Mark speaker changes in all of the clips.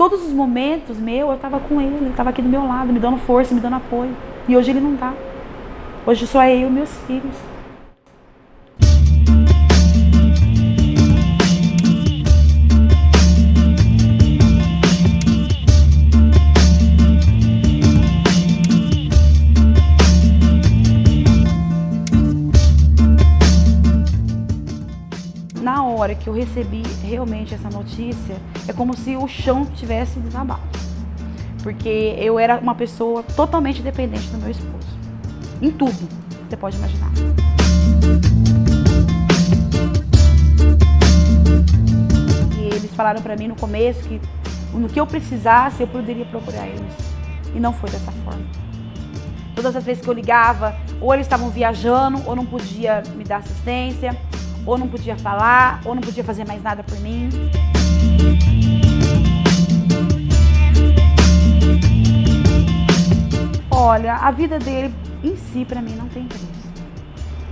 Speaker 1: todos os momentos meu, eu estava com ele, ele estava aqui do meu lado, me dando força, me dando apoio. E hoje ele não está. Hoje só é eu e meus filhos. Na hora que eu recebi realmente essa notícia, é como se o chão tivesse desabado. Porque eu era uma pessoa totalmente dependente do meu esposo. Em tudo, você pode imaginar. E eles falaram para mim no começo que no que eu precisasse, eu poderia procurar eles. E não foi dessa forma. Todas as vezes que eu ligava, ou eles estavam viajando, ou não podia me dar assistência, ou não podia falar, ou não podia fazer mais nada por mim. Olha, a vida dele em si para mim não tem preço.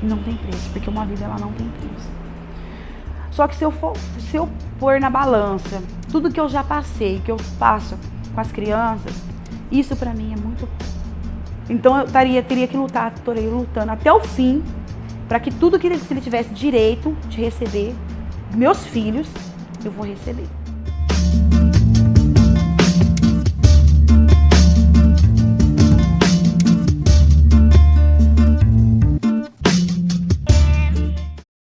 Speaker 1: Não tem preço, porque uma vida ela não tem preço. Só que se eu for, se eu pôr na balança tudo que eu já passei, que eu passo com as crianças, isso para mim é muito então eu taria, teria que lutar, estou lutando até o fim para que tudo que ele tivesse direito de receber, meus filhos, eu vou receber.